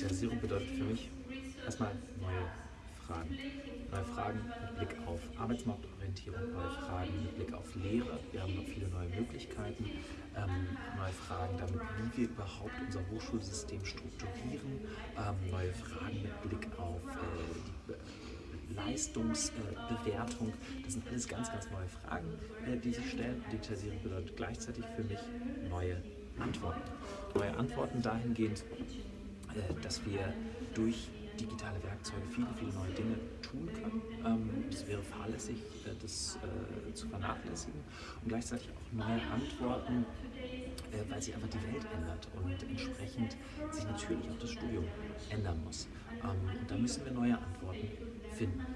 Digitalisierung bedeutet für mich erstmal neue Fragen. Neue Fragen mit Blick auf Arbeitsmarktorientierung, neue Fragen mit Blick auf Lehre. Wir haben noch viele neue Möglichkeiten, ähm, neue Fragen damit, wie wir überhaupt unser Hochschulsystem strukturieren, ähm, neue Fragen mit Blick auf äh, die Leistungsbewertung. das sind alles ganz, ganz neue Fragen, äh, die sich stellen. Digitalisierung bedeutet gleichzeitig für mich neue Antworten. Neue Antworten dahingehend, äh, dass wir durch digitale Werkzeuge viele, viele neue Dinge tun können. Ähm, es wäre fahrlässig, äh, das äh, zu vernachlässigen und gleichzeitig auch neue Antworten, weil sich einfach die Welt ändert und entsprechend sich natürlich auch das Studium ändern muss. Ähm, und da müssen wir neue Antworten finden.